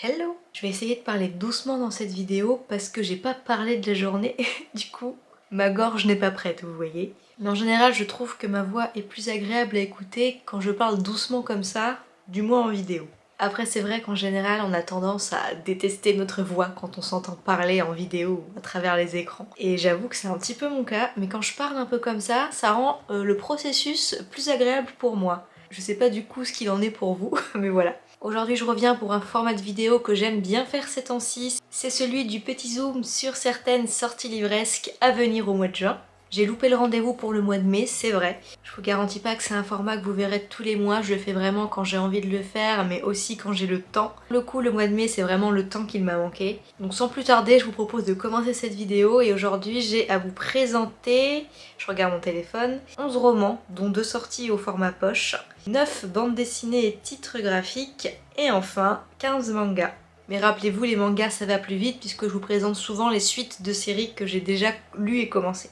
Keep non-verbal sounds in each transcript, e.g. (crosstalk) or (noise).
Hello Je vais essayer de parler doucement dans cette vidéo parce que j'ai pas parlé de la journée, (laughs) du coup ma gorge n'est pas prête, vous voyez. Mais en général je trouve que ma voix est plus agréable à écouter quand je parle doucement comme ça, du moins en vidéo. Après c'est vrai qu'en général on a tendance à détester notre voix quand on s'entend parler en vidéo à travers les écrans. Et j'avoue que c'est un petit peu mon cas, mais quand je parle un peu comme ça, ça rend euh, le processus plus agréable pour moi. Je sais pas du coup ce qu'il en est pour vous, (laughs) mais voilà. Aujourd'hui je reviens pour un format de vidéo que j'aime bien faire ces temps-ci. C'est celui du petit zoom sur certaines sorties livresques à venir au mois de juin. J'ai loupé le rendez-vous pour le mois de mai, c'est vrai. Je vous garantis pas que c'est un format que vous verrez tous les mois, je le fais vraiment quand j'ai envie de le faire, mais aussi quand j'ai le temps. Le coup, le mois de mai, c'est vraiment le temps qu'il m'a manqué. Donc sans plus tarder, je vous propose de commencer cette vidéo et aujourd'hui j'ai à vous présenter, je regarde mon téléphone, 11 romans, dont deux sorties au format poche, 9 bandes dessinées et titres graphiques, et enfin 15 mangas. Mais rappelez-vous, les mangas ça va plus vite puisque je vous présente souvent les suites de séries que j'ai déjà lues et commencées.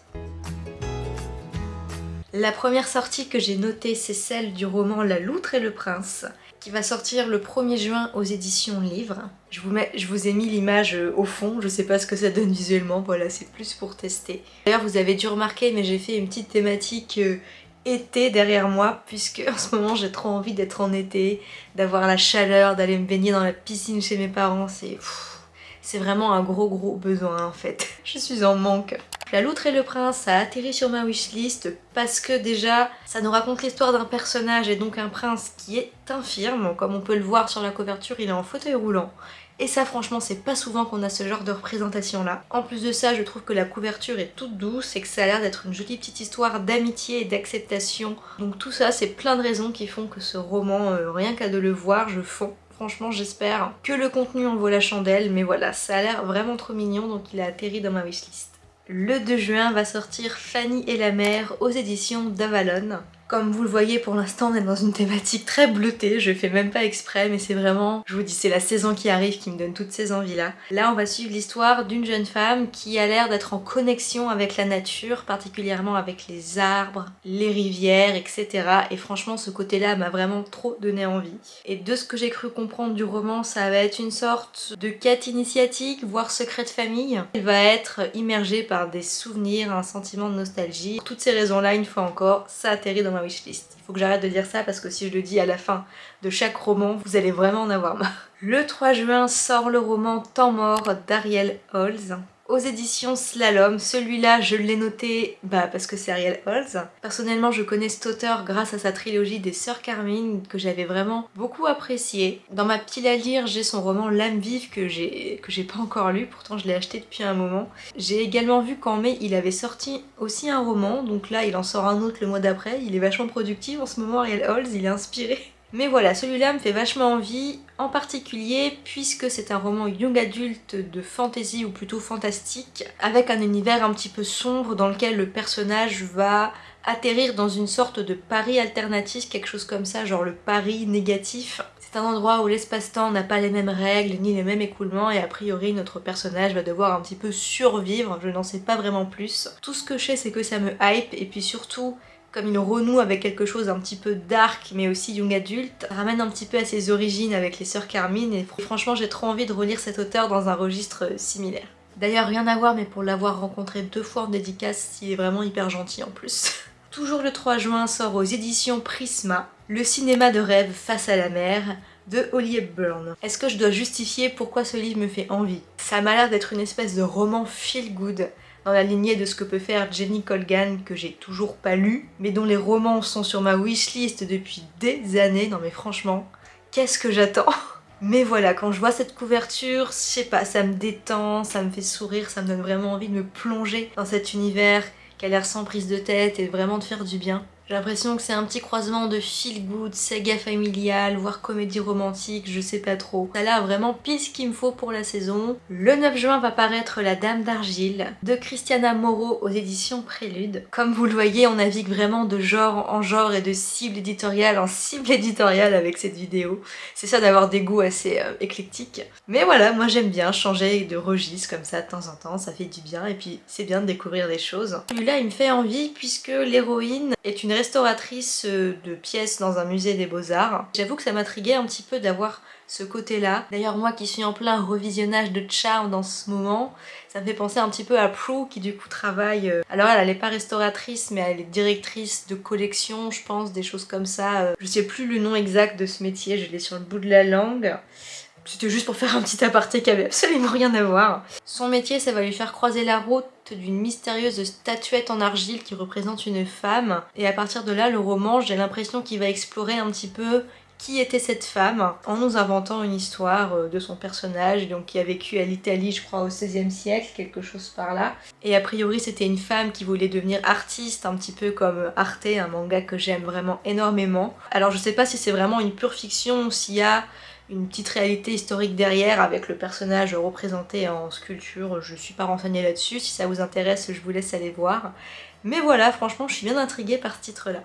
La première sortie que j'ai notée, c'est celle du roman La Loutre et le Prince, qui va sortir le 1er juin aux éditions Livres. Je vous, ai mis l'image euh, au fond, je sais pas ce que ça donne visuellement, voilà, c'est plus pour tester. D'ailleurs, vous avez dû remarquer, mais j'ai fait une petite thématique euh, été derrière moi, puisque (laughs) en ce moment j'ai trop envie d'être en été, d'avoir la chaleur, d'aller me baigner dans la piscine chez mes parents. C'est vraiment un gros gros besoin en fait. (laughs) Je suis en manque. La loutre et le prince a atterri sur ma wishlist parce que déjà ça nous raconte l'histoire d'un personnage et donc un prince qui est infirme, comme on peut le voir sur la couverture il est en fauteuil roulant. Et ça franchement c'est pas souvent qu'on a ce genre de représentation là. En plus de ça je trouve que la couverture est toute douce et que ça a l'air d'être une jolie petite histoire d'amitié et d'acceptation. Donc tout ça c'est plein de raisons qui font que ce roman, euh, rien qu'à de le voir, je fonds. Franchement j'espère que le contenu en vaut la chandelle mais voilà ça a l'air vraiment trop mignon donc il a atterri dans ma wishlist. Le 2 juin va sortir Fanny et la mer aux éditions d'Avalon. Comme vous le voyez pour l'instant on est dans une thématique très bleutée, je fais même pas exprès mais c'est vraiment, je vous dis c'est la saison qui arrive qui me donne toutes ces envies là. Là on va suivre l'histoire d'une jeune femme qui a l'air d'être en connexion avec la nature, particulièrement avec les arbres, les rivières, etc. Et franchement ce côté là m'a vraiment trop donné envie. Et de ce que j'ai cru comprendre du roman ça va être une sorte de quête initiatique, voire secret de famille. Elle va être immergée par des souvenirs, un sentiment de nostalgie. Pour toutes ces raisons là, une fois encore, ça atterrit dans wishlist. Il faut que j'arrête de dire ça parce que si je le dis à la fin de chaque roman, vous allez vraiment en avoir marre. Le 3 juin sort le roman Temps mort d'Ariel Holz aux éditions Slalom. Celui-là, je l'ai noté bah, parce que c'est Ariel Holz. Personnellement, je connais cet auteur grâce à sa trilogie des Sœurs Carmine que j'avais vraiment beaucoup apprécié. Dans ma pile à lire, j'ai son roman L'âme vive que j'ai pas encore lu, pourtant je l'ai acheté depuis un moment. J'ai également vu qu'en mai, il avait sorti aussi un roman, donc là, il en sort un autre le mois d'après. Il est vachement productif en ce moment, Ariel Holz, il est inspiré mais voilà, celui-là me fait vachement envie, en particulier puisque c'est un roman young adulte de fantasy ou plutôt fantastique, avec un univers un petit peu sombre dans lequel le personnage va atterrir dans une sorte de pari alternatif, quelque chose comme ça, genre le pari négatif. C'est un endroit où l'espace-temps n'a pas les mêmes règles ni les mêmes écoulements et a priori notre personnage va devoir un petit peu survivre, je n'en sais pas vraiment plus. Tout ce que je sais c'est que ça me hype et puis surtout comme il renoue avec quelque chose un petit peu dark mais aussi young adulte, ramène un petit peu à ses origines avec les sœurs Carmine et franchement j'ai trop envie de relire cet auteur dans un registre similaire. D'ailleurs rien à voir mais pour l'avoir rencontré deux fois en dédicace, il est vraiment hyper gentil en plus. (laughs) Toujours le 3 juin sort aux éditions Prisma, Le cinéma de rêve face à la mer, de Holly Hepburn. Est-ce que je dois justifier pourquoi ce livre me fait envie? Ça m'a l'air d'être une espèce de roman feel good dans la lignée de ce que peut faire Jenny Colgan que j'ai toujours pas lu, mais dont les romans sont sur ma wishlist depuis des années. Non mais franchement, qu'est-ce que j'attends? (laughs) Mais voilà, quand je vois cette couverture, je sais pas, ça me détend, ça me fait sourire, ça me donne vraiment envie de me plonger dans cet univers qui a l'air sans prise de tête et vraiment de faire du bien. J'ai l'impression que c'est un petit croisement de feel good, saga familiale, voire comédie romantique, je sais pas trop. Ça a vraiment pile ce qu'il me faut pour la saison. Le 9 juin va paraître La Dame d'Argile de Christiana Moreau aux éditions Prélude. Comme vous le voyez, on navigue vraiment de genre en genre et de cible éditoriale en cible éditoriale avec cette vidéo. C'est ça d'avoir des goûts assez euh, éclectiques. Mais voilà, moi j'aime bien changer de registre comme ça de temps en temps, ça fait du bien et puis c'est bien de découvrir des choses. Celui-là il me fait envie puisque l'héroïne est une restauratrice euh, de pièces dans un musée des beaux-arts. J'avoue que ça m'intriguait un petit peu d'avoir ce côté-là. D'ailleurs moi qui suis en plein revisionnage de Charm dans ce moment, ça me fait penser un petit peu à Prue qui du coup travaille... Euh, alors elle, elle est pas restauratrice mais elle est directrice de collection je pense, des choses comme ça. Euh, je sais plus le nom exact de ce métier, je l'ai sur le bout de la langue. C'était juste pour faire un petit aparté qui avait absolument rien à voir. Son métier, ça va lui faire croiser la route d'une mystérieuse statuette en argile qui représente une femme. Et à partir de là, le roman, j'ai l'impression qu'il va explorer un petit peu qui était cette femme en nous inventant une histoire euh, de son personnage donc qui a vécu à l'Italie je crois au XVIe siècle, quelque chose par là. Et a priori c'était une femme qui voulait devenir artiste un petit peu comme Arte, un manga que j'aime vraiment énormément. Alors je sais pas si c'est vraiment une pure fiction ou s'il y a une petite réalité historique derrière avec le personnage représenté en sculpture, je suis pas renseignée là-dessus, si ça vous intéresse je vous laisse aller voir. Mais voilà, franchement je suis bien intriguée par ce titre-là.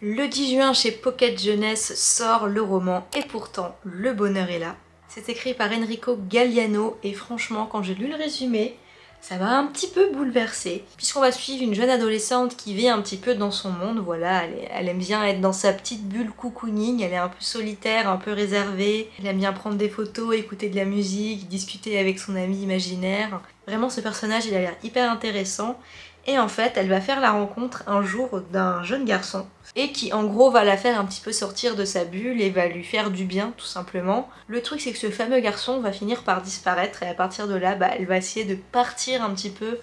Le 10 juin chez Pocket Jeunesse sort le roman Et pourtant le bonheur est là. C'est écrit par Enrico Galliano et franchement quand j'ai lu le résumé, ça m'a un petit peu bouleversée, puisqu'on va suivre une jeune adolescente qui vit un petit peu dans son monde, voilà, elle, aime bien être dans sa petite bulle cocooning, elle est un peu solitaire, un peu réservée, elle aime bien prendre des photos, écouter de la musique, discuter avec son ami imaginaire. Vraiment ce personnage il a l'air hyper intéressant, et en fait elle va faire la rencontre un jour d'un jeune garçon et qui en gros va la faire un petit peu sortir de sa bulle et va lui faire du bien tout simplement. Le truc c'est que ce fameux garçon va finir par disparaître et à partir de là bah, elle va essayer de partir un petit peu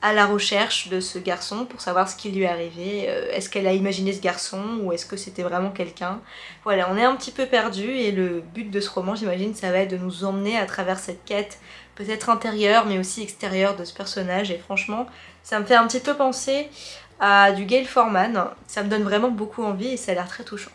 à la recherche de ce garçon pour savoir ce qui lui est arrivé. Euh, est-ce qu'elle a imaginé ce garçon ou est-ce que c'était vraiment quelqu'un? Voilà, on est un petit peu perdu et le but de ce roman, j'imagine, ça va être de nous emmener à travers cette quête, peut-être intérieure mais aussi extérieure de ce personnage et franchement, ça me fait un petit peu penser à du Gail Forman. Ça me donne vraiment beaucoup envie et ça a l'air très touchant.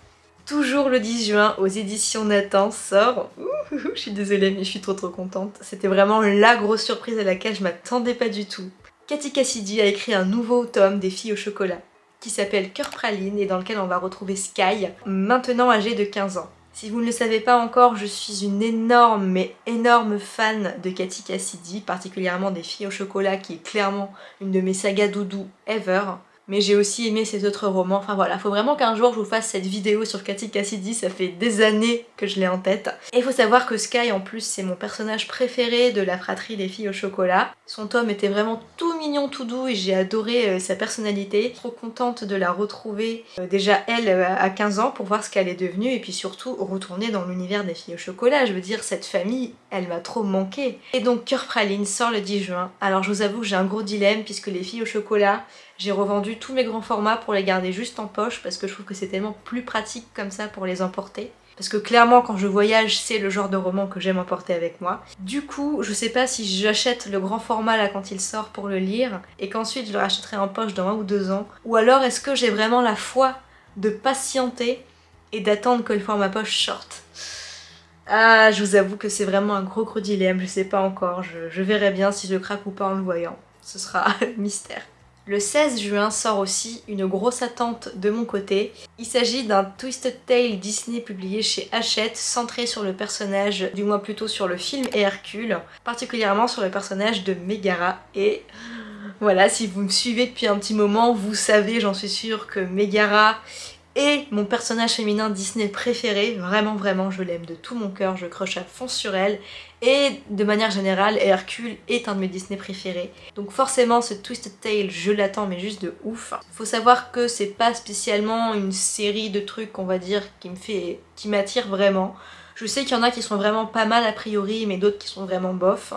Toujours le 10 juin aux éditions Nathan sort... Je suis désolée mais je suis trop trop contente. C'était vraiment la grosse surprise à laquelle je m'attendais pas du tout. Cathy Cassidy a écrit un nouveau tome des filles au chocolat qui s'appelle Cœur Praline et dans lequel on va retrouver Sky, maintenant âgée de 15 ans. Si vous ne le savez pas encore, je suis une énorme mais énorme fan de Cathy Cassidy, particulièrement des filles au chocolat qui est clairement une de mes sagas doudou ever mais j'ai aussi aimé ses autres romans. Enfin voilà, faut vraiment qu'un jour je vous fasse cette vidéo sur Cathy Cassidy, ça fait des années que je l'ai en tête. Et il faut savoir que Sky en plus c'est mon personnage préféré de la fratrie des filles au chocolat. Son tome était vraiment tout mignon, tout doux et j'ai adoré euh, sa personnalité. Trop contente de la retrouver euh, déjà elle euh, à 15 ans pour voir ce qu'elle est devenue et puis surtout retourner dans l'univers des filles au chocolat. Je veux dire cette famille, elle m'a trop manqué. Et donc Cœur Praline sort le 10 juin. Alors je vous avoue que j'ai un gros dilemme puisque les filles au chocolat j'ai revendu tous mes grands formats pour les garder juste en poche parce que je trouve que c'est tellement plus pratique comme ça pour les emporter. Parce que clairement quand je voyage c'est le genre de roman que j'aime emporter avec moi. Du coup je sais pas si j'achète le grand format là quand il sort pour le lire et qu'ensuite je le rachèterai en poche dans un ou deux ans. Ou alors est-ce que j'ai vraiment la foi de patienter et d'attendre que le format poche sorte? Ah, je vous avoue que c'est vraiment un gros gros dilemme, je sais pas encore, je, verrai bien si je craque ou pas en le voyant. Ce sera (laughs) mystère. Le 16 juin sort aussi une grosse attente de mon côté. Il s'agit d'un Twisted Tale Disney publié chez Hachette, centré sur le personnage, du moins plutôt sur le film Hercule, particulièrement sur le personnage de Megara. Et voilà, si vous me suivez depuis un petit moment, vous savez, j'en suis sûre, que Megara et mon personnage féminin Disney préféré, vraiment vraiment je l'aime de tout mon cœur, je croche à fond sur elle et de manière générale Hercule est un de mes Disney préférés. Donc forcément ce Twisted Tale je l'attends mais juste de ouf. Faut savoir que c'est pas spécialement une série de trucs on va dire qui me fait, qui m'attire vraiment. Je sais qu'il y en a qui sont vraiment pas mal a priori mais d'autres qui sont vraiment bof.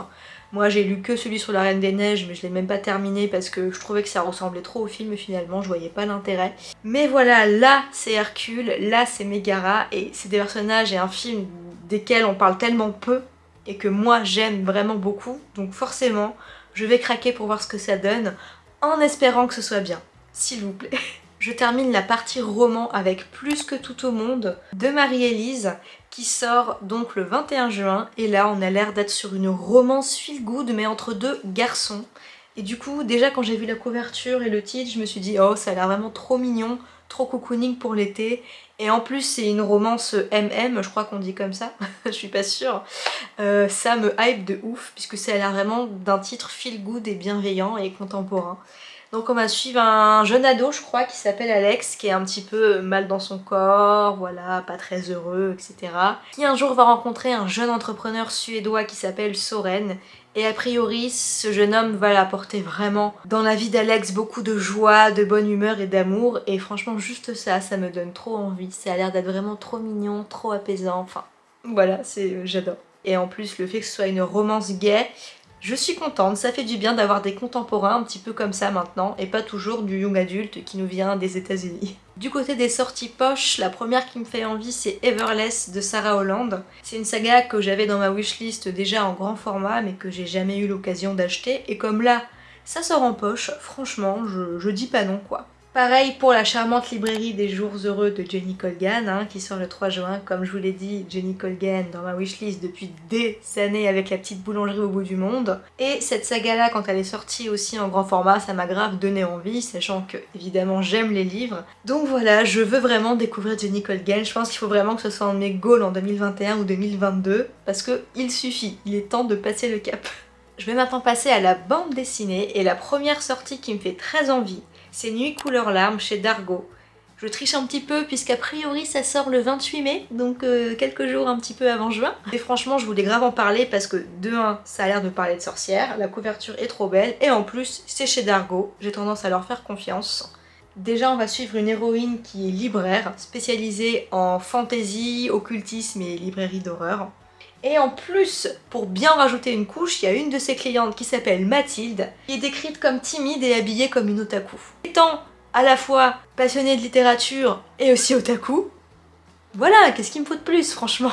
Moi j'ai lu que celui sur la Reine des Neiges mais je l'ai même pas terminé parce que je trouvais que ça ressemblait trop au film finalement, je voyais pas l'intérêt. Mais voilà, là c'est Hercule, là c'est Megara et c'est des personnages et un film desquels on parle tellement peu et que moi j'aime vraiment beaucoup donc forcément je vais craquer pour voir ce que ça donne en espérant que ce soit bien, s'il vous plaît. (laughs) Je termine la partie roman avec Plus que tout au monde de Marie-Élise qui sort donc le 21 juin et là on a l'air d'être sur une romance feel good mais entre deux garçons et du coup déjà quand j'ai vu la couverture et le titre je me suis dit oh ça a l'air vraiment trop mignon, trop cocooning pour l'été et en plus c'est une romance MM, je crois qu'on dit comme ça, (laughs) je suis pas sûre. Euh, ça me hype de ouf puisque ça a l'air vraiment d'un titre feel good et bienveillant et contemporain. Donc on va suivre un jeune ado, je crois, qui s'appelle Alex, qui est un petit peu mal dans son corps, voilà, pas très heureux, etc. Qui un jour va rencontrer un jeune entrepreneur suédois qui s'appelle Soren. Et a priori, ce jeune homme va l'apporter vraiment dans la vie d'Alex beaucoup de joie, de bonne humeur et d'amour. Et franchement, juste ça, ça me donne trop envie. Ça a l'air d'être vraiment trop mignon, trop apaisant, enfin... Voilà, c'est j'adore. Et en plus, le fait que ce soit une romance gay, je suis contente, ça fait du bien d'avoir des contemporains un petit peu comme ça maintenant, et pas toujours du young adulte qui nous vient des états unis (laughs) Du côté des sorties poches, la première qui me fait envie c'est Everless de Sarah Holland. C'est une saga que j'avais dans ma wishlist déjà en grand format mais que j'ai jamais eu l'occasion d'acheter et comme là ça sort en poche, franchement je, je dis pas non quoi. Pareil pour la charmante librairie des jours heureux de Jenny Colgan, hein, qui sort le 3 juin. Comme je vous l'ai dit, Jenny Colgan dans ma wishlist depuis des années avec la petite boulangerie au bout du monde. Et cette saga-là, quand elle est sortie aussi en grand format, ça m'a grave donné envie, sachant que, évidemment, j'aime les livres. Donc voilà, je veux vraiment découvrir Jenny Colgan. Je pense qu'il faut vraiment que ce soit un de mes goals en 2021 ou 2022, parce que il suffit, il est temps de passer le cap. Je vais maintenant passer à la bande dessinée, et la première sortie qui me fait très envie, c'est Nuit couleur larme chez Dargo. Je triche un petit peu puisqu'a priori ça sort le 28 mai, donc euh, quelques jours un petit peu avant juin. Et franchement je voulais grave en parler parce que de 1 ça a l'air de parler de sorcières, la couverture est trop belle et en plus c'est chez Dargo, j'ai tendance à leur faire confiance. Déjà on va suivre une héroïne qui est libraire, spécialisée en fantasy, occultisme et librairie d'horreur. Et en plus, pour bien rajouter une couche, il y a une de ses clientes qui s'appelle Mathilde, qui est décrite comme timide et habillée comme une otaku. Étant à la fois passionnée de littérature et aussi otaku, voilà, qu'est-ce qu'il me faut de plus, franchement?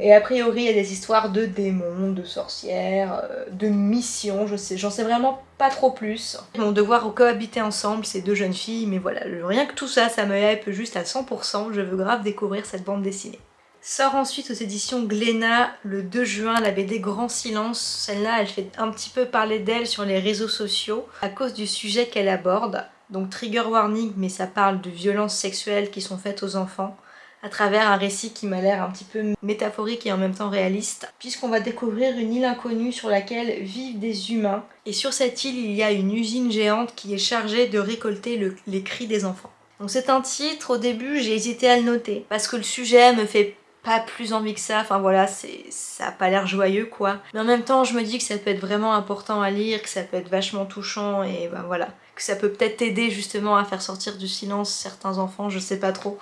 Et a priori, il y a des histoires de démons, de sorcières, euh, de missions, je sais, j'en sais vraiment pas trop plus. Ils vont devoir cohabiter ensemble, ces deux jeunes filles, mais voilà, rien que tout ça, ça me hype juste à 100%, je veux grave découvrir cette bande dessinée. Sort ensuite aux éditions Glénat le 2 juin la BD Grand Silence. Celle-là, elle fait un petit peu parler d'elle sur les réseaux sociaux à cause du sujet qu'elle aborde. Donc trigger warning, mais ça parle de violences sexuelles qui sont faites aux enfants à travers un récit qui m'a l'air un petit peu métaphorique et en même temps réaliste, puisqu'on va découvrir une île inconnue sur laquelle vivent des humains, et sur cette île il y a une usine géante qui est chargée de récolter les cris des enfants. Donc c'est un titre, au début j'ai hésité à le noter, parce que le sujet me fait pas plus envie que ça, enfin voilà, ça a pas l'air joyeux quoi. Mais en même temps, je me dis que ça peut être vraiment important à lire, que ça peut être vachement touchant et ben voilà. Que ça peut peut-être aider justement à faire sortir du silence certains enfants, je sais pas trop.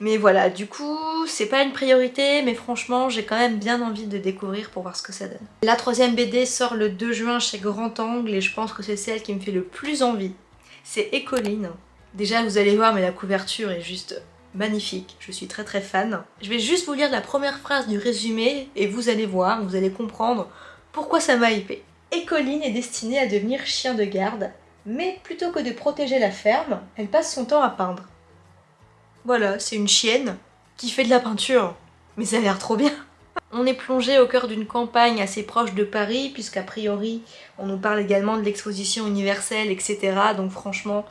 Mais voilà, du coup, c'est pas une priorité, mais franchement, j'ai quand même bien envie de découvrir pour voir ce que ça donne. La troisième BD sort le 2 juin chez Grand Angle et je pense que c'est celle qui me fait le plus envie. C'est Écoline. Déjà, vous allez voir, mais la couverture est juste magnifique, je suis très très fan. Je vais juste vous lire la première phrase du résumé et vous allez voir, vous allez comprendre pourquoi ça m'a hypé. Écoline est destinée à devenir chien de garde, mais plutôt que de protéger la ferme, elle passe son temps à peindre. Voilà, c'est une chienne qui fait de la peinture, mais ça a l'air trop bien (laughs) on est plongé au cœur d'une campagne assez proche de Paris, puisqu'a priori on nous parle également de l'exposition universelle, etc. Donc franchement,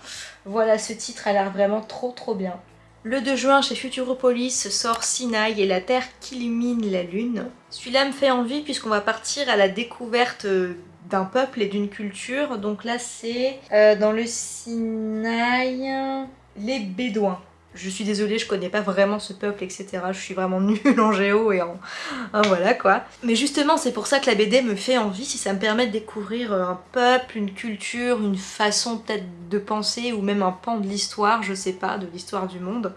voilà, ce titre a l'air vraiment trop trop bien. Le 2 juin chez Futuropolis sort Sinaï et la Terre qui illumine la Lune. Celui-là me fait envie puisqu'on va partir à la découverte euh, d'un peuple et d'une culture. Donc là c'est euh, dans le Sinaï les Bédouins. Je suis désolée, je connais pas vraiment ce peuple, etc. Je suis vraiment nulle en géo et en... voilà quoi. Mais justement, c'est pour ça que la BD me fait envie, si ça me permet de découvrir euh, un peuple, une culture, une façon peut-être de penser, ou même un pan de l'histoire, je sais pas, de l'histoire du monde.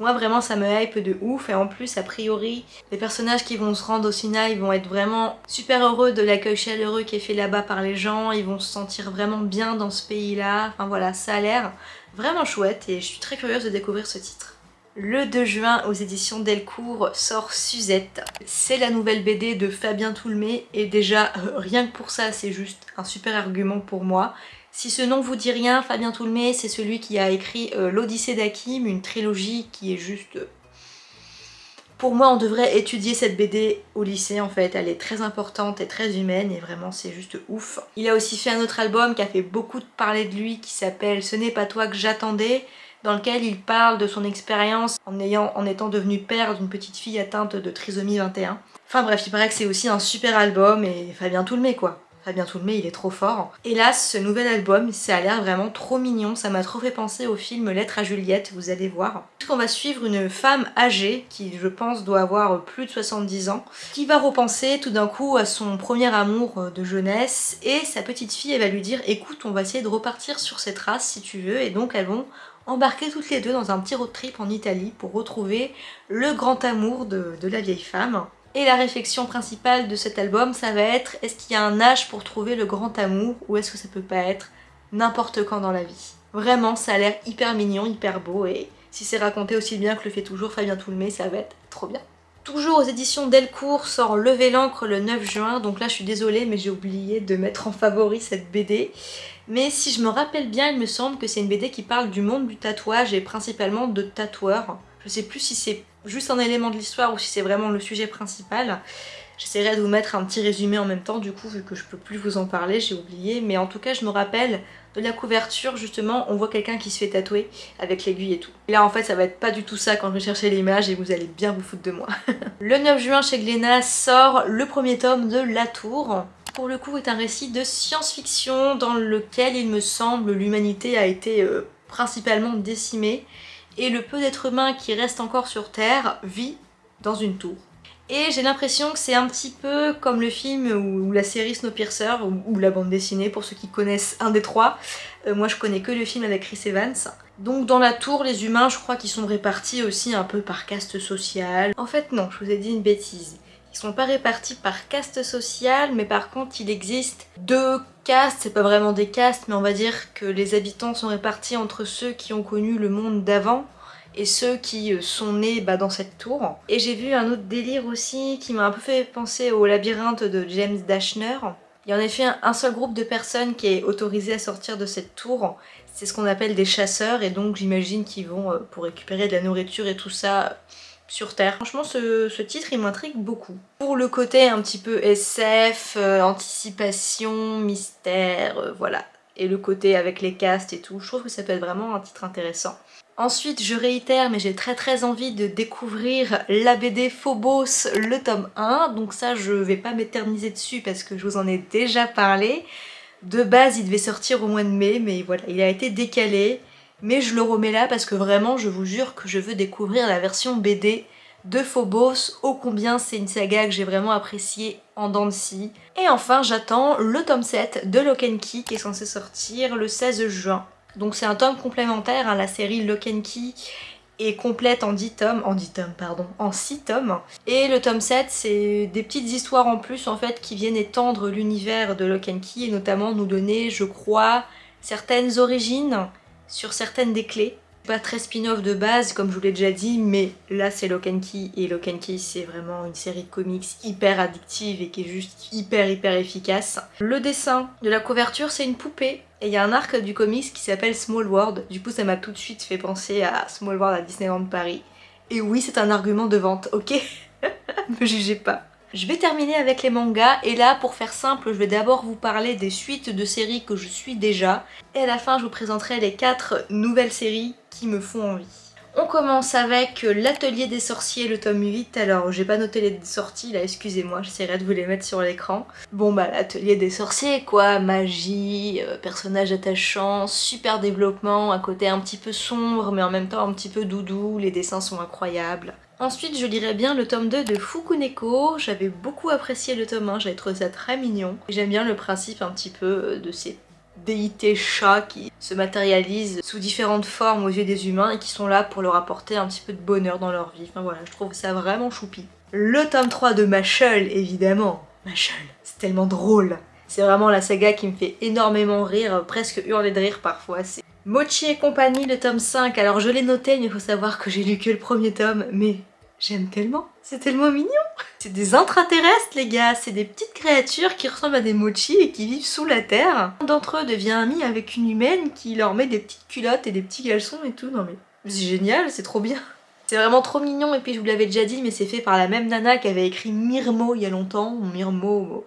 Moi vraiment ça me hype de ouf et en plus a priori les personnages qui vont se rendre au Sinaï vont être vraiment super heureux de l'accueil chaleureux qui est fait là-bas par les gens, ils vont se sentir vraiment bien dans ce pays-là, enfin voilà ça a l'air vraiment chouette et je suis très curieuse de découvrir ce titre. Le 2 juin aux éditions Delcourt sort Suzette. C'est la nouvelle BD de Fabien Toulmé et déjà euh, rien que pour ça c'est juste un super argument pour moi. Si ce nom vous dit rien, Fabien Toulmé c'est celui qui a écrit euh, l'Odyssée d'Akim, une trilogie qui est juste... Pour moi on devrait étudier cette BD au lycée en fait, elle est très importante et très humaine et vraiment c'est juste ouf. Il a aussi fait un autre album qui a fait beaucoup parler de lui qui s'appelle Ce n'est pas toi que j'attendais dans lequel il parle de son expérience en, ayant, en étant devenu père d'une petite fille atteinte de trisomie 21. Enfin bref, il paraît que c'est aussi un super album et Fabien Toulmé quoi. Fabien Toulmé, il est trop fort. Hélas, ce nouvel album, ça a l'air vraiment trop mignon, ça m'a trop fait penser au film Lettre à Juliette, vous allez voir. On va suivre une femme âgée, qui je pense doit avoir plus de 70 ans, qui va repenser tout d'un coup à son premier amour de jeunesse, et sa petite fille, elle va lui dire « écoute, on va essayer de repartir sur ces traces si tu veux », et donc elles vont embarquer toutes les deux dans un petit road trip en Italie pour retrouver le grand amour de la vieille femme. Et la réflexion principale de cet album, ça va être est-ce qu'il y a un âge pour trouver le grand amour ou est-ce que ça peut pas être n'importe quand dans la vie? Vraiment, ça a l'air hyper mignon, hyper beau et si c'est raconté aussi bien que le fait toujours Fabien Toulmé, ça va être trop bien. Toujours aux éditions Delcourt sort Lever l'encre le 9 juin, donc là je suis désolée mais j'ai oublié de mettre en favori cette BD. Mais si je me rappelle bien, il me semble que c'est une BD qui parle du monde du tatouage et principalement de tatoueurs. Je sais plus si c'est juste un élément de l'histoire ou si c'est vraiment le sujet principal. J'essaierai de vous mettre un petit résumé en même temps du coup vu que je peux plus vous en parler, j'ai oublié. Mais en tout cas je me rappelle de la couverture justement, on voit quelqu'un qui se fait tatouer avec l'aiguille et tout. Là en fait ça va être pas du tout ça quand je vais chercher l'image et vous allez bien vous foutre de moi. (laughs) le 9 juin chez Glénat sort le premier tome de La Tour pour le coup est un récit de science-fiction dans lequel il me semble l'humanité a été euh, principalement décimée et le peu d'êtres humains qui restent encore sur Terre vit dans une tour. Et j'ai l'impression que c'est un petit peu comme le film ou, la série Snowpiercer ou, la bande dessinée pour ceux qui connaissent un des trois. Euh, moi je connais que le film avec Chris Evans. Donc dans la tour, les humains je crois qu'ils sont répartis aussi un peu par caste sociale. En fait non, je vous ai dit une bêtise. Ils sont pas répartis par caste sociale, mais par contre il existe deux castes, c'est pas vraiment des castes, mais on va dire que les habitants sont répartis entre ceux qui ont connu le monde d'avant et ceux qui euh, sont nés bah, dans cette tour. Et j'ai vu un autre délire aussi qui m'a un peu fait penser au labyrinthe de James Dashner. Il y a en effet un seul groupe de personnes qui est autorisé à sortir de cette tour. C'est ce qu'on appelle des chasseurs et donc j'imagine qu'ils vont, euh, pour récupérer de la nourriture et tout ça, sur Terre. Franchement, ce, titre, il m'intrigue beaucoup. Pour le côté un petit peu SF, euh, anticipation, mystère, voilà. Et le côté avec les castes et tout, je trouve que ça peut être vraiment un titre intéressant. Ensuite, je réitère, mais j'ai très très envie de découvrir la BD Phobos, le tome 1. Donc ça, je vais pas m'éterniser dessus parce que je vous en ai déjà parlé. De base, il devait sortir au mois de mai, mais voilà, il a été décalé. Mais je le remets là parce que vraiment, je vous jure que je veux découvrir la version BD de Phobos, ô combien c'est une saga que j'ai vraiment appréciée en dents. Et enfin, j'attends le tome 7 de Lock Key qui est censé sortir le 16 juin. Donc c'est un tome complémentaire, à hein, la série Lock and Key est complète en 10 tomes, en 10 tomes pardon, en 6 tomes. Et le tome 7 c'est des petites histoires en plus en fait qui viennent étendre l'univers de Lock Key et notamment nous donner je crois certaines origines sur certaines des clés pas très spin-off de base, comme je vous l'ai déjà dit, mais là c'est Lock and Key, et Lock and Key c'est vraiment une série de comics hyper addictive et qui est juste hyper hyper efficace. Le dessin de la couverture c'est une poupée, et il y a un arc du comics qui s'appelle Small World, du coup ça m'a tout de suite fait penser à Small World à Disneyland Paris. Et oui c'est un argument de vente, ok? (laughs) Me jugez pas. Je vais terminer avec les mangas et là pour faire simple je vais d'abord vous parler des suites de séries que je suis déjà et à la fin je vous présenterai les 4 nouvelles séries qui me font envie. On commence avec l'atelier des sorciers, le tome 8. Alors, j'ai pas noté les sorties là, excusez-moi, j'essaierai de vous les mettre sur l'écran. Bon bah, l'atelier des sorciers quoi, magie, euh, personnage attachant, super développement, à côté un petit peu sombre, mais en même temps un petit peu doudou, les dessins sont incroyables. Ensuite, je lirai bien le tome 2 de Fukuneko. J'avais beaucoup apprécié le tome 1, j'avais trouvé ça très mignon. J'aime bien le principe un petit peu euh, de ces déités chats qui se matérialisent sous différentes formes aux yeux des humains et qui sont là pour leur apporter un petit peu de bonheur dans leur vie. Enfin voilà, je trouve ça vraiment choupi. Le tome 3 de Machel, évidemment. Machel, c'est tellement drôle. C'est vraiment la saga qui me fait énormément rire, presque hurler de rire parfois. C'est Mochi et compagnie, le tome 5. Alors je l'ai noté, mais il faut savoir que j'ai lu que le premier tome, mais j'aime tellement. C'est tellement mignon C'est des intraterrestres les gars, c'est des petites créatures qui ressemblent à des mochi et qui vivent sous la terre. Un d'entre eux devient ami avec une humaine qui leur met des petites culottes et des petits caleçons et tout. Non mais c'est génial, c'est trop bien. C'est vraiment trop mignon et puis je vous l'avais déjà dit mais c'est fait par la même nana qui avait écrit Mirmo il y a longtemps. Mirmo,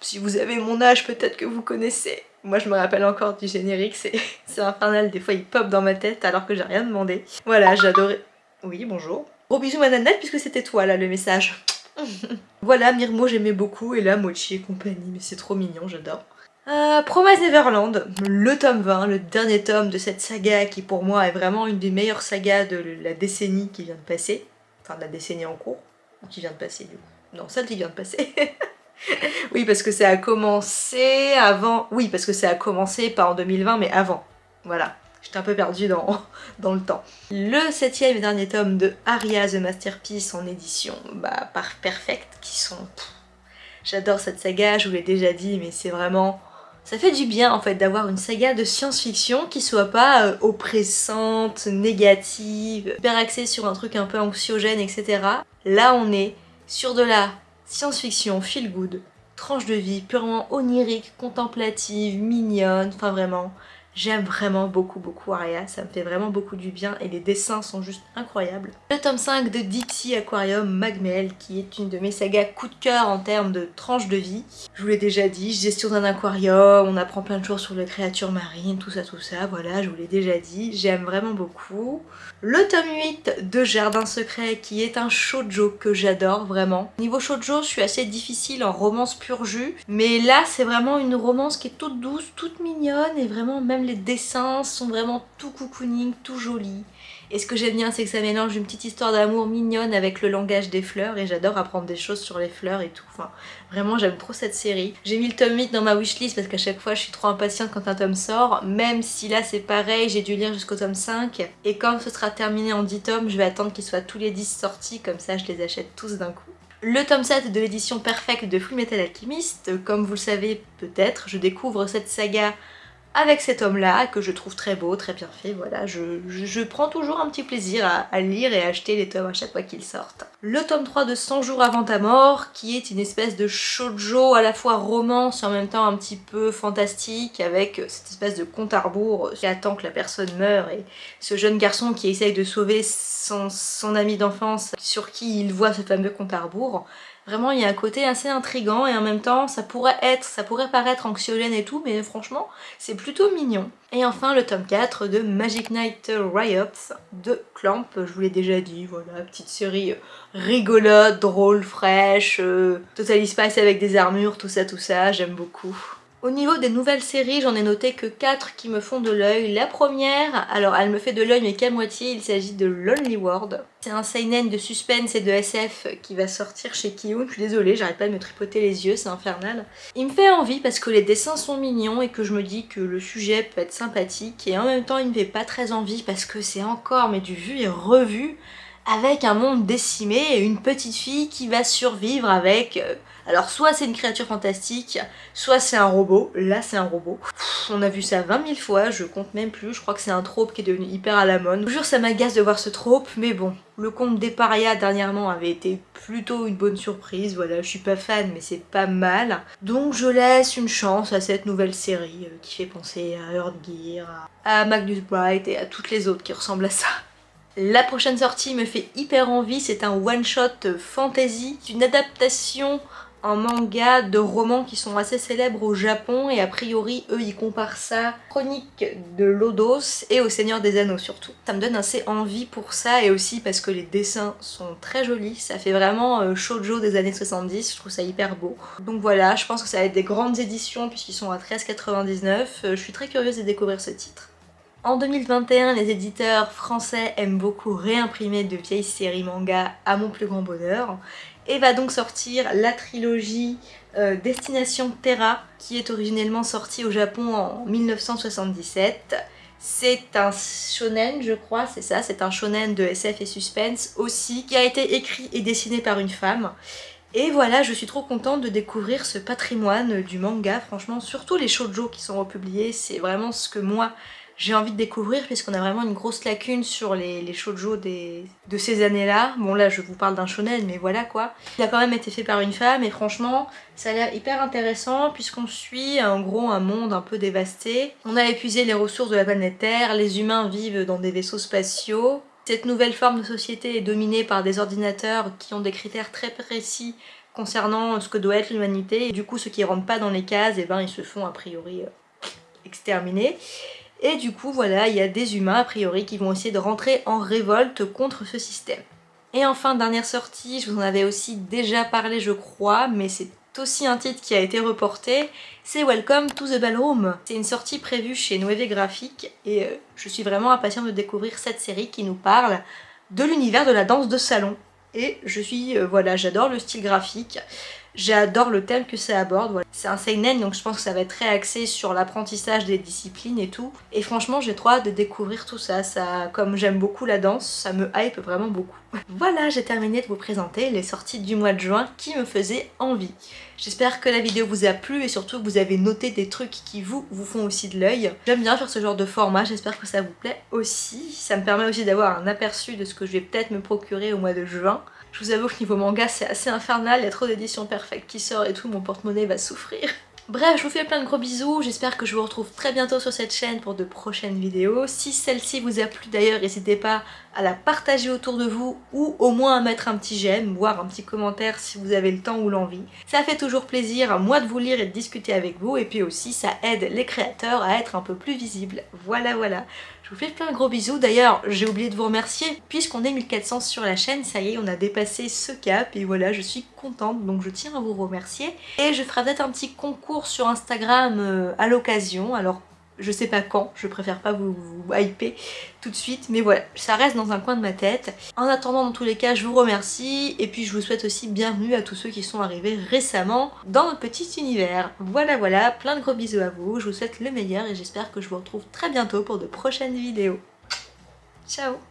si vous avez mon âge peut-être que vous connaissez. Moi je me rappelle encore du générique, (laughs) c'est infernal, des fois il pop dans ma tête alors que j'ai rien demandé. Voilà, j'adorais... Oui, bonjour. Gros bisous ma nanette puisque c'était toi là le message. (laughs) voilà, Mirmo j'aimais beaucoup et là Mochi et compagnie, mais c'est trop mignon, j'adore. Euh, Promise Neverland, le tome 20, le dernier tome de cette saga qui pour moi est vraiment une des meilleures sagas de la décennie qui vient de passer. Enfin de la décennie en cours, qui vient de passer du coup. Non, celle qui vient de passer. (laughs) (laughs) oui, parce que ça a commencé avant... Oui, parce que ça a commencé pas en 2020, mais avant. Voilà. J'étais un peu perdue (laughs) dans, le temps. Le septième et dernier tome de Aria The Masterpiece en édition bah, par Perfect, qui sont... J'adore cette saga, je vous l'ai déjà dit, mais c'est vraiment... Ça fait du bien en fait d'avoir une saga de science-fiction qui soit pas euh, oppressante, négative, hyper axée sur un truc un peu anxiogène, etc. Là on est sur de la science-fiction feel good, tranche de vie purement onirique, contemplative, mignonne, enfin vraiment, J'aime vraiment beaucoup beaucoup Aria, ça me fait vraiment beaucoup du bien et les dessins sont juste incroyables. Le tome 5 de Dixie Aquarium Magmel qui est une de mes sagas coup de cœur en termes de tranche de vie. Je vous l'ai déjà dit, gestion d'un aquarium, on apprend plein de choses sur les créatures marines, tout ça tout ça, voilà, je vous l'ai déjà dit, j'aime vraiment beaucoup. Le tome 8 de Jardin Secret qui est un shoujo que j'adore vraiment. Niveau shoujo, je suis assez difficile en romance pur jus, mais là c'est vraiment une romance qui est toute douce, toute mignonne et vraiment même les dessins sont vraiment tout cocooning, tout jolis. Et ce que j'aime bien, c'est que ça mélange une petite histoire d'amour mignonne avec le langage des fleurs et j'adore apprendre des choses sur les fleurs et tout. Enfin, vraiment, j'aime trop cette série. J'ai mis le tome 8 dans ma wishlist parce qu'à chaque fois, je suis trop impatiente quand un tome sort. Même si là, c'est pareil, j'ai dû lire jusqu'au tome 5. Et quand ce sera terminé en 10 tomes, je vais attendre qu'ils soient tous les 10 sortis. Comme ça, je les achète tous d'un coup. Le tome 7 de l'édition Perfect de Fullmetal Alchemist. Comme vous le savez peut-être, je découvre cette saga avec cet homme-là, que je trouve très beau, très bien fait, voilà, je, prends toujours un petit plaisir à, lire et à acheter les tomes à chaque fois qu'ils sortent. Le tome 3 de 100 jours avant ta mort, qui est une espèce de shoujo à la fois romance et en même temps un petit peu fantastique, avec cette espèce de compte à rebours qui attend que la personne meure, et ce jeune garçon qui essaye de sauver son, ami d'enfance sur qui il voit ce fameux compte à rebours. Vraiment, il y a un côté assez intrigant et en même temps, ça pourrait être, ça pourrait paraître anxiogène et tout, mais franchement, c'est plutôt mignon. Et enfin, le tome 4 de Magic Knight Riots de Clamp, je vous l'ai déjà dit, voilà, petite série rigolote, drôle, fraîche, euh, Total Spice avec des armures, tout ça, tout ça, j'aime beaucoup. Au niveau des nouvelles séries, j'en ai noté que 4 qui me font de l'œil. La première, alors elle me fait de l'œil mais qu'à moitié, il s'agit de Lonely World. C'est un seinen de suspense et de SF qui va sortir chez Kiyun. Je suis désolée, j'arrête pas de me tripoter les yeux, c'est infernal. Il me fait envie parce que les dessins sont mignons et que je me dis que le sujet peut être sympathique. Et en même temps, il me fait pas très envie parce que c'est encore mais du vu et revu avec un monde décimé et une petite fille qui va survivre avec... Euh, alors soit c'est une créature fantastique, soit c'est un robot. Là c'est un robot. on a vu ça 20 000 fois, je compte même plus. Je crois que c'est un trope qui est devenu hyper à la mode. Je jure ça m'agace de voir ce trope, mais bon. Le conte des parias dernièrement avait été plutôt une bonne surprise. Voilà, je suis pas fan mais c'est pas mal. Donc je laisse une chance à cette nouvelle série euh, qui fait penser à Earthgear, à Magnus Bright et à toutes les autres qui ressemblent à ça. La prochaine sortie me fait hyper envie, c'est un one-shot fantasy, une adaptation un manga de romans qui sont assez célèbres au Japon et a priori eux ils comparent ça Chronique de Lodos et au Seigneur des Anneaux surtout. Ça me donne assez envie pour ça et aussi parce que les dessins sont très jolis, ça fait vraiment euh, shoujo des années 70, je trouve ça hyper beau. Donc voilà, je pense que ça va être des grandes éditions puisqu'ils sont à 13,99, euh, je suis très curieuse de découvrir ce titre. En 2021, les éditeurs français aiment beaucoup réimprimer de vieilles séries manga à mon plus grand bonheur et va donc sortir la trilogie euh, Destination Terra qui est originellement sortie au Japon en 1977. C'est un shonen, je crois, c'est ça, c'est un shonen de SF et suspense aussi, qui a été écrit et dessiné par une femme. Et voilà, je suis trop contente de découvrir ce patrimoine du manga, franchement, surtout les shoujo qui sont republiés, c'est vraiment ce que moi j'ai envie de découvrir puisqu'on a vraiment une grosse lacune sur les, les shoujo des, de ces années-là. Bon là je vous parle d'un shonen mais voilà quoi. Il a quand même été fait par une femme et franchement ça a l'air hyper intéressant puisqu'on suit en gros un monde un peu dévasté. On a épuisé les ressources de la planète Terre, les humains vivent dans des vaisseaux spatiaux. Cette nouvelle forme de société est dominée par des ordinateurs qui ont des critères très précis concernant ce que doit être l'humanité du coup ceux qui rentrent pas dans les cases, eh ben ils se font a priori euh, exterminer. Et du coup, voilà, il y a des humains, a priori, qui vont essayer de rentrer en révolte contre ce système. Et enfin, dernière sortie, je vous en avais aussi déjà parlé je crois, mais c'est aussi un titre qui a été reporté, c'est Welcome to the Ballroom. C'est une sortie prévue chez Noévé Graphique et euh, je suis vraiment impatiente de découvrir cette série qui nous parle de l'univers de la danse de salon. Et je suis, euh, voilà, j'adore le style graphique, J'adore le thème que ça aborde. C'est un seinen donc je pense que ça va être très axé sur l'apprentissage des disciplines et tout. Et franchement j'ai trop hâte de découvrir tout ça. ça comme j'aime beaucoup la danse, ça me hype vraiment beaucoup. (laughs) voilà, j'ai terminé de vous présenter les sorties du mois de juin qui me faisaient envie. J'espère que la vidéo vous a plu et surtout que vous avez noté des trucs qui vous, vous font aussi de l'œil. J'aime bien faire ce genre de format, j'espère que ça vous plaît aussi. Ça me permet aussi d'avoir un aperçu de ce que je vais peut-être me procurer au mois de juin. Je vous avoue que niveau manga c'est assez infernal, il y a trop d'éditions perfectes qui sortent et tout, mon porte-monnaie va souffrir. Bref, je vous fais plein de gros bisous, j'espère que je vous retrouve très bientôt sur cette chaîne pour de prochaines vidéos. Si celle-ci vous a plu d'ailleurs, n'hésitez pas à la partager autour de vous ou au moins à mettre un petit j'aime, voire un petit commentaire si vous avez le temps ou l'envie. Ça fait toujours plaisir à moi de vous lire et de discuter avec vous et puis aussi ça aide les créateurs à être un peu plus visibles. Voilà voilà. Je vous fais plein de gros bisous. D'ailleurs, j'ai oublié de vous remercier. Puisqu'on est 1400 sur la chaîne, ça y est, on a dépassé ce cap. Et voilà, je suis contente. Donc je tiens à vous remercier. Et je ferai peut-être un petit concours sur Instagram euh, à l'occasion. Alors je sais pas quand, je préfère pas vous, hyper tout de suite, mais voilà, ça reste dans un coin de ma tête. En attendant, dans tous les cas, je vous remercie, et puis je vous souhaite aussi bienvenue à tous ceux qui sont arrivés récemment dans notre petit univers. Voilà, voilà, plein de gros bisous à vous, je vous souhaite le meilleur, et j'espère que je vous retrouve très bientôt pour de prochaines vidéos. Ciao